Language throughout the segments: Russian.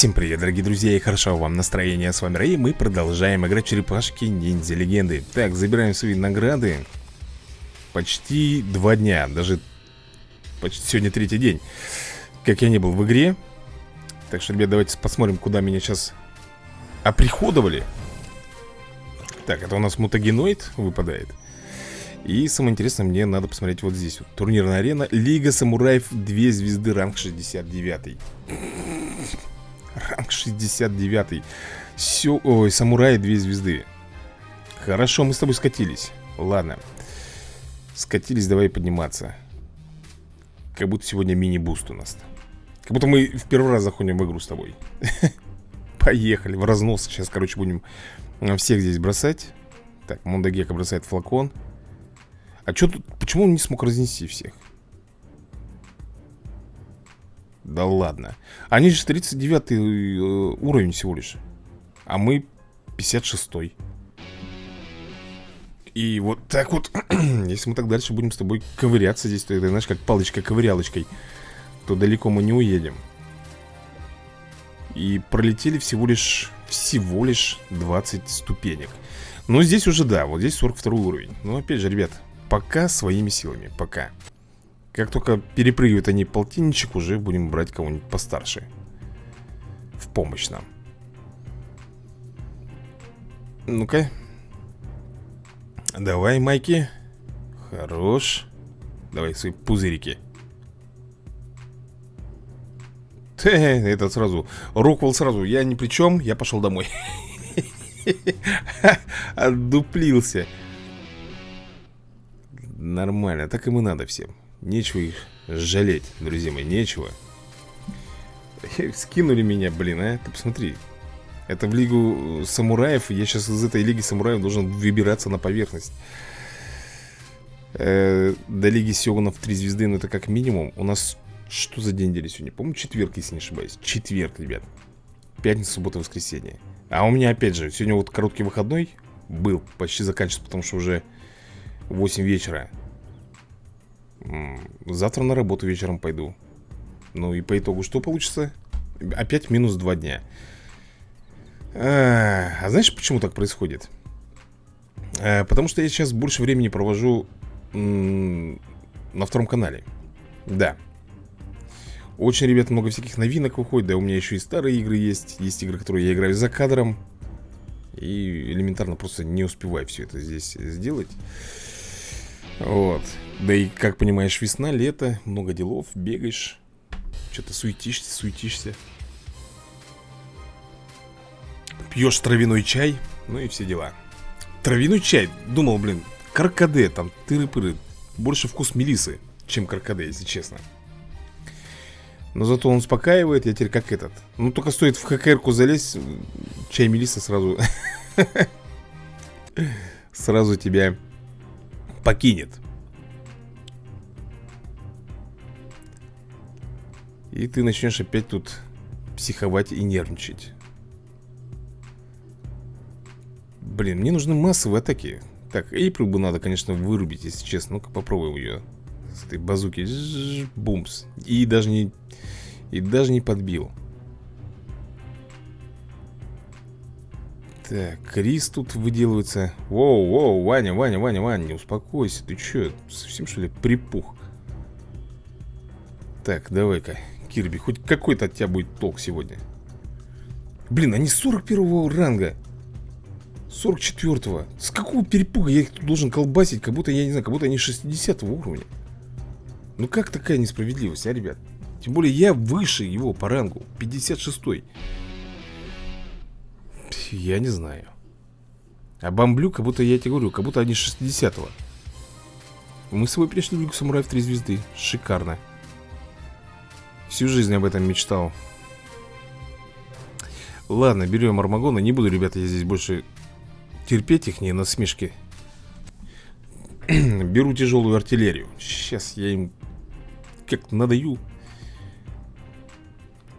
Всем привет, дорогие друзья, и хорошо вам настроение. С вами Рэй, мы продолжаем играть черепашки ниндзя легенды. Так, забираем свои награды. Почти два дня, даже почти сегодня третий день, как я не был в игре. Так что, ребят, давайте посмотрим, куда меня сейчас оприходовали. Так, это у нас мутагеноид выпадает. И самое интересное, мне надо посмотреть вот здесь вот. Турнирная арена, Лига самураев, 2 звезды, ранг 69 Ранг 69 Все, ой, самураи, 2 звезды. Хорошо, мы с тобой скатились. Ладно. Скатились, давай подниматься. Как будто сегодня мини-буст у нас Как будто мы в первый раз заходим в игру с тобой. Поехали, в разнос Сейчас, короче, будем всех здесь бросать. Так, Мондагека бросает флакон. А что тут, почему он не смог разнести всех? Да ладно. Они же 39 э, уровень всего лишь. А мы 56 -й. И вот так вот Если мы так дальше будем с тобой ковыряться здесь То это, знаешь, как палочкой-ковырялочкой То далеко мы не уедем. И пролетели всего лишь Всего лишь 20 ступенек. Но здесь уже да, вот здесь 42 уровень. Но опять же, ребят Пока своими силами, пока Как только перепрыгивают они полтинничек Уже будем брать кого-нибудь постарше. В помощь нам. Ну-ка. Давай, Майки. Хорош. Давай свои пузырики. Это сразу. Роквелл сразу, я ни при чем, я пошел домой. Отдуплился. Нормально, так им и надо всем Нечего их жалеть, друзья мои, нечего. Скинули меня, блин, а Ты посмотри. Это в лигу самураев Я сейчас из этой лиги самураев должен выбираться на поверхность. Э, До лиги Сёгунов 3 звезды, но это как минимум. У нас что за день недели сегодня? По-моему, четверг, если не ошибаюсь. Четверг, ребят. Пятница, суббота, воскресенье. А у меня опять же, сегодня вот короткий выходной Был, почти заканчивается, потому что уже 8 вечера Завтра на работу вечером пойду. Ну и по итогу что получится? Опять минус 2 дня. А, а знаешь, почему так происходит? А, потому что я сейчас больше времени провожу на втором канале. Да. Очень, ребят, много всяких новинок выходит. Да у меня еще и старые игры есть. Есть игры, которые я играю за кадром. И элементарно просто не успеваю все это здесь сделать вот. Да и, как понимаешь, весна, лето, много делов, бегаешь. Что-то суетишься, суетишься. Пьешь травяной чай, ну и все дела. Травяной чай, думал, блин, каркаде, там, тыры-пыры. Больше вкус мелисы, чем каркаде, если честно. Но зато он успокаивает, я теперь как этот. Ну, только стоит в ХКРку залезть, чай мелиса сразу... Сразу тебя покинет. И ты начнешь опять тут психовать и нервничать. Блин, мне нужны массовые атаки. Так, Эйприл бы надо, конечно, вырубить, если честно. Ну-ка попробуем ее. С этой базуки. Бумс. И даже не... И даже не подбил. Так, Крис тут выделывается. Воу, воу, Ваня, Ваня, Ваня, Ваня, успокойся Ты что, совсем что ли припух? Так, давай-ка, Кирби, хоть какой-то от тебя будет толк сегодня. Блин, они 41 ранга. 44-го С какого перепуга я их тут должен колбасить? Как будто, я не знаю, как будто они 60 уровня. Ну как такая несправедливость, а, ребят? Тем более я выше его по рангу 56-й я не знаю. А бомблю, как будто я тебе говорю, как будто они 60-го. Мы с собой пришли в Лигу Самураев 3 звезды. Шикарно. Всю жизнь об этом мечтал. Ладно, берем Армагона. Не буду, ребята, я здесь больше терпеть их не насмешки. Беру тяжелую артиллерию. Сейчас я им как надаю.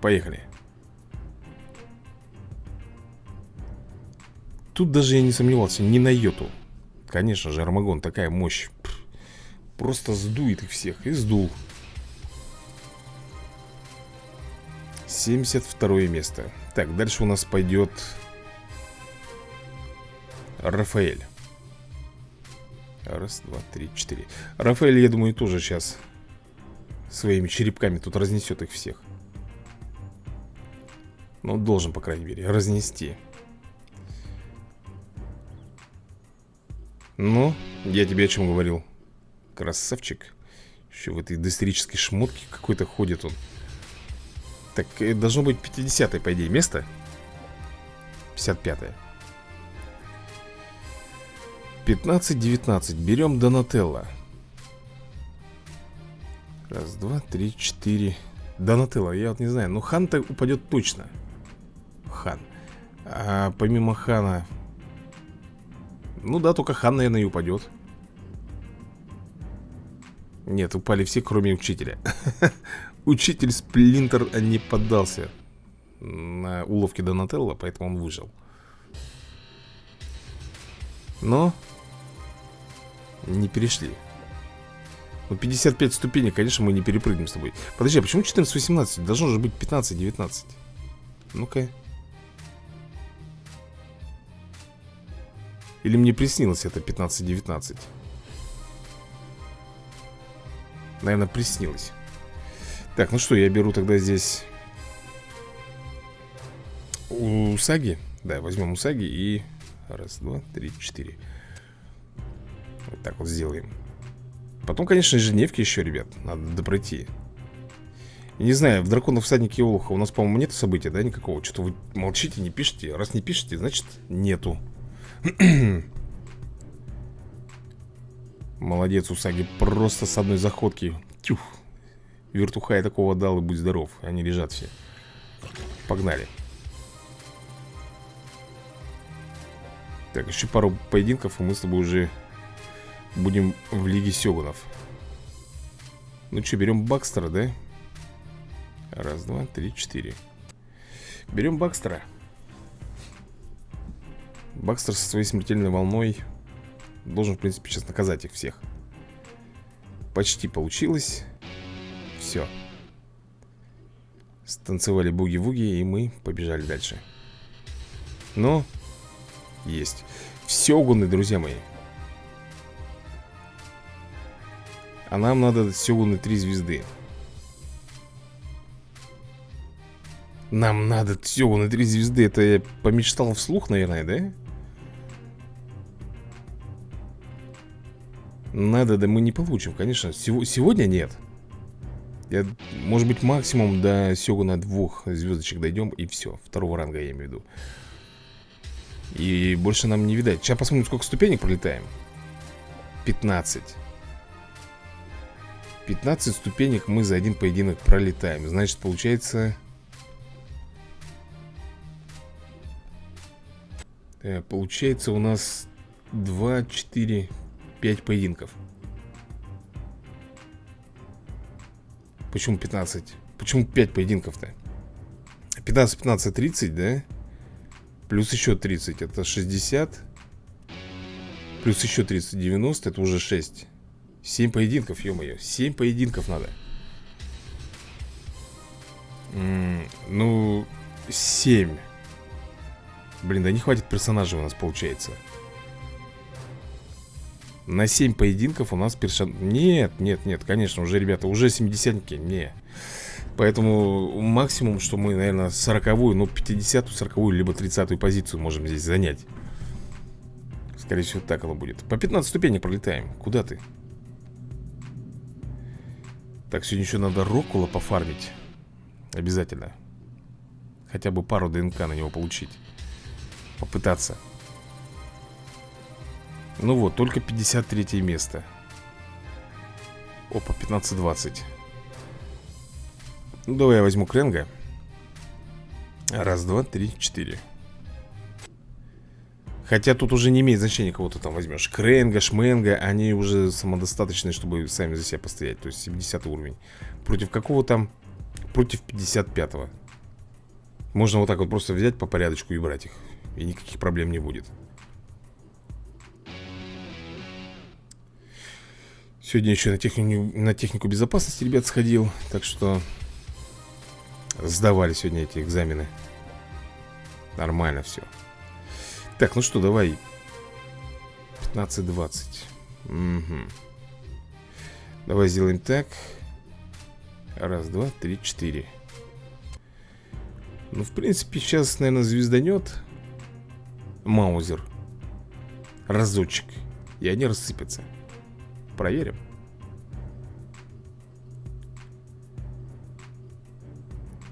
Поехали. Тут даже я не сомневался ни на йоту. Конечно же, Армагон, такая мощь. Просто сдует их всех И сдул. 72 место. Так, дальше у нас пойдет Рафаэль. Раз, два, три, четыре. Рафаэль, я думаю, тоже сейчас Своими черепками тут разнесет их всех. Ну, должен, по крайней мере, разнести Ну, я тебе о чем говорил. Красавчик. Еще в этой доисторической шмотке какой-то ходит он. Так, э, должно быть 50-е, по идее, место. 55-е 15-19 Берем Донателло. Раз, два, три, четыре. Донателло, я вот не знаю Ну, хан-то упадет точно. Хан. А помимо хана Ну да, только хан, наверное, и упадет Нет, упали все, кроме учителя. Учитель Сплинтер не поддался На уловке Донателло, поэтому он выжил. Но не перешли. Ну 55 ступеней, конечно, мы не перепрыгнем с тобой. Подожди, а почему 14-18? Должно же быть 15-19 Ну-ка Или мне приснилось это 15-19 Наверное, приснилось. Так, ну что, я беру тогда здесь Усаги Да, возьмем Усаги и Раз, два, три, четыре. Вот так вот сделаем. Потом, конечно, ежедневки еще, ребят Надо допройти Не знаю, в Драконов всаднике Олуха у нас, по-моему, нет события, да, никакого? Что-то вы молчите, не пишете. Раз не пишете, значит, нету Молодец, Усаги, просто с одной заходки. Тюх. Вертуха я такого дал и будь здоров. Они лежат все. Погнали. Так, еще пару поединков, и мы с тобой уже Будем в Лиге Сёгунов. Ну что, берем Бакстера, да? Раз, два, три, четыре. Берем Бакстера Бакстер со своей смертельной волной Должен, в принципе, сейчас наказать их всех. Почти получилось. Все Станцевали буги-вуги И мы побежали дальше. Ну Есть. Все гуны, друзья мои. А нам надо Сёгуны три звезды. Нам надо Сёгуны три звезды. Это я помечтал вслух, наверное, да? Надо, да мы не получим, конечно. Сего Сегодня нет. Я, Может быть максимум до Сёгуна двух звездочек дойдем И все, второго ранга я имею в виду. И больше нам не видать. Сейчас посмотрим, сколько ступенек пролетаем. 15 15 ступенек мы за один поединок пролетаем. Значит, получается... Э, получается у нас 2, 4, 5 поединков Почему 15? Почему 5 поединков-то? 15, 15, 30, да? Плюс еще 30, это 60 Плюс еще 30, 90, это уже 6 Семь поединков, ё-моё Семь поединков надо М -м, Ну, семь Блин, да не хватит персонажей у нас получается На 7 поединков у нас персон... Нет, нет, нет, конечно, уже, ребята, уже 70-ники Не. Поэтому максимум, что мы, наверное, 40-ю, ну, 50-ю, 40-ю, либо 30-ю позицию можем здесь занять. Скорее всего, так оно будет. По 15 ступенек пролетаем. Куда ты? Так, сегодня еще надо Рокула пофармить. Обязательно. Хотя бы пару ДНК на него получить. Попытаться Ну вот, только 53 место. Опа, 15-20 Ну, давай я возьму Кренга. Раз, два, три, четыре. Хотя тут уже не имеет значения, кого ты там возьмешь. Кренга, Шменга, они уже самодостаточные, чтобы сами за себя постоять. То есть 70 уровень. Против какого там? Против 55-го Можно вот так вот просто взять по порядочку и брать их. И никаких проблем не будет Сегодня еще на технику, на технику безопасности, ребят, сходил Так что Сдавали сегодня эти экзамены. Нормально все Так, ну что, давай. 15-20 угу. Давай сделаем так. Раз, два, три, четыре. Ну, в принципе, сейчас, наверное, звезданет Маузер. Разочек. И они рассыпятся Проверим.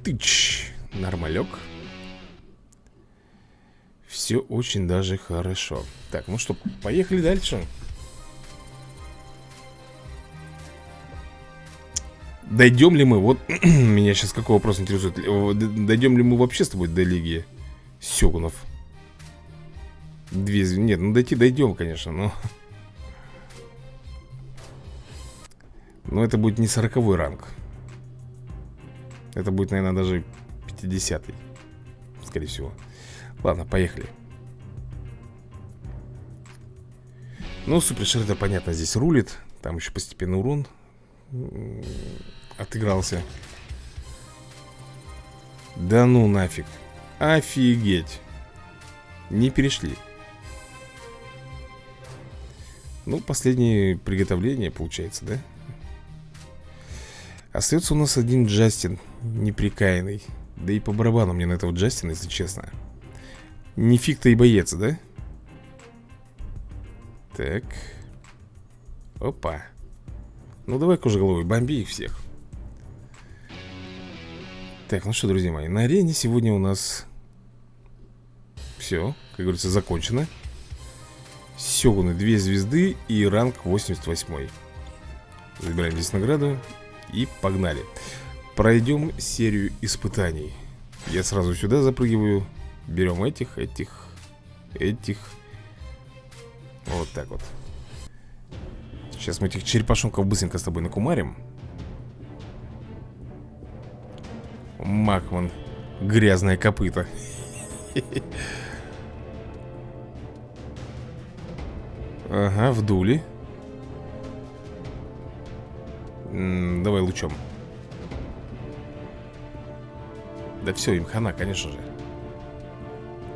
Тыч Нормалек. Все очень даже хорошо. Так, ну что, поехали дальше. Дойдем ли мы, вот меня сейчас какой вопрос интересует. Дойдем ли мы вообще с тобой до лиги Сёгунов? Две, нет, ну дойти дойдем, конечно, но Но это будет не сороковой ранг. Это будет, наверное, даже 50-й Скорее всего. Ладно, поехали. Ну, Супершер, это понятно, здесь рулит. Там еще постепенно урон Отыгрался. Да ну нафиг. Офигеть. Не перешли. Ну, последнее приготовление получается, да? Остается у нас один Джастин Неприкаянный. Да и по барабану мне на этого Джастина, если честно. Не фиг-то и боец, да? Так. Опа. Ну давай кожеголовый, бомби их всех. Так, ну что, друзья мои На арене сегодня у нас Все, как говорится, закончено. Сёгуны 2 звезды и ранг 88 Забираем здесь награду И погнали. Пройдем серию испытаний. Я сразу сюда запрыгиваю Берем этих, этих, этих. Вот так вот. Сейчас мы этих черепашонков быстренько с тобой накумарим. Макман Грязное копыто. Ага, вдули Давай лучом. Да все, им хана, конечно же.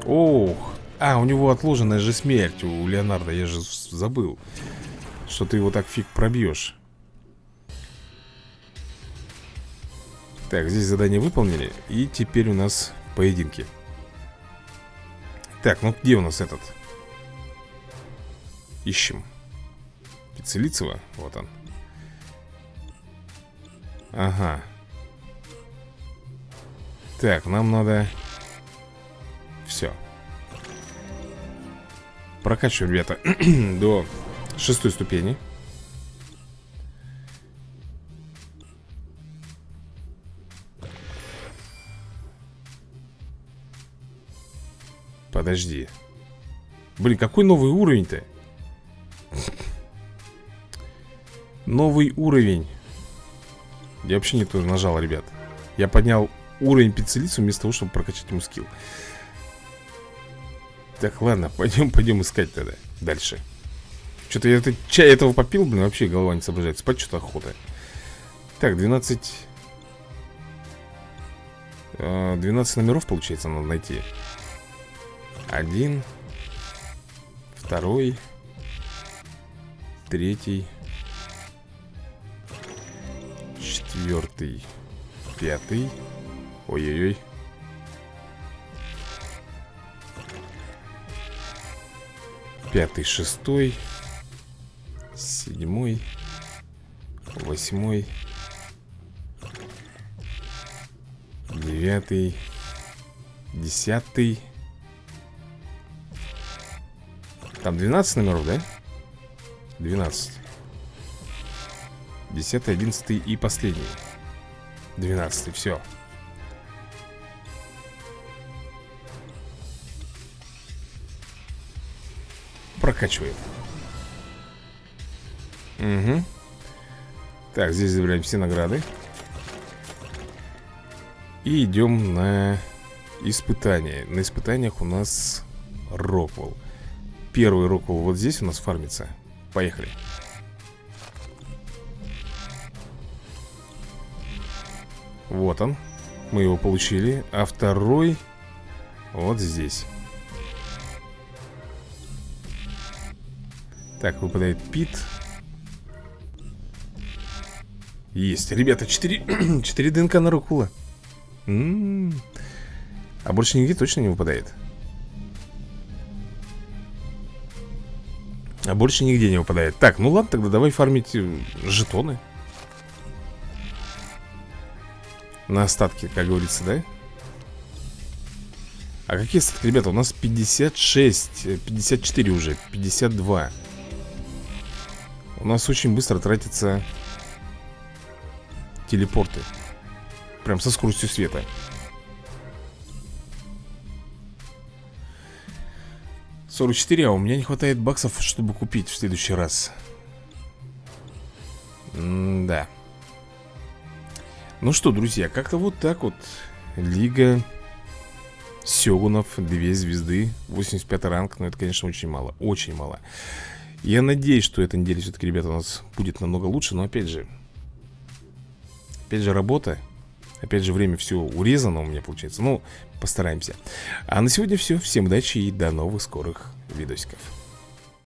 Ох. А, у него отложенная же смерть У Леонардо, я же забыл Что ты его так фиг пробьешь Так, здесь задание выполнили И теперь у нас поединки. Так, ну где у нас этот? Ищем. Пиццелицева, вот он Ага. Так, нам надо Все Прокачиваем, ребята До шестой ступени. Подожди. Блин, какой новый уровень-то? Новый уровень Я вообще не то нажал, ребят. Я поднял уровень пиццелицу вместо того, чтобы прокачать ему скилл. Так, ладно, пойдем, пойдем искать тогда Дальше. Что-то я это, чай этого попил, блин, вообще голова не соображает. Спать что-то охота. Так, 12 12 номеров, получается, надо найти. Один Второй Третий Четвертый Пятый. Ой-ой-ой. Пятый, шестой. Седьмой. Восьмой. Девятый. Десятый. Там 12 номеров, да? 12 10, 11 и последний. 12, все Прокачиваем. Угу Так, здесь забираем все награды. И идем на испытания На испытаниях у нас Роквелл. Первый Роквелл вот здесь у нас фармится. Поехали Вот он. Мы его получили. А второй вот здесь. Так, выпадает Пит. Есть, ребята, 4, 4 ДНК на Рукула. М -м -м. А больше нигде точно не выпадает. А больше нигде не выпадает. Так, ну ладно, тогда давай фармить э, жетоны На остатки, как говорится, да? А какие остатки, ребята? У нас 56 54 э, уже 52 У нас очень быстро тратятся Телепорты. Прям со скоростью света. 44, а у меня не хватает баксов, чтобы купить в следующий раз. М Да Ну что, друзья, как-то вот так вот. Лига Сёгунов, 2 звезды 85 ранг, но это, конечно, очень мало Очень мало. Я надеюсь, что эта неделя все-таки, ребята, у нас будет намного лучше Но опять же Опять же работа Опять же, время все урезано у меня получается. Ну, постараемся. А на сегодня все, всем удачи и до новых скорых видосиков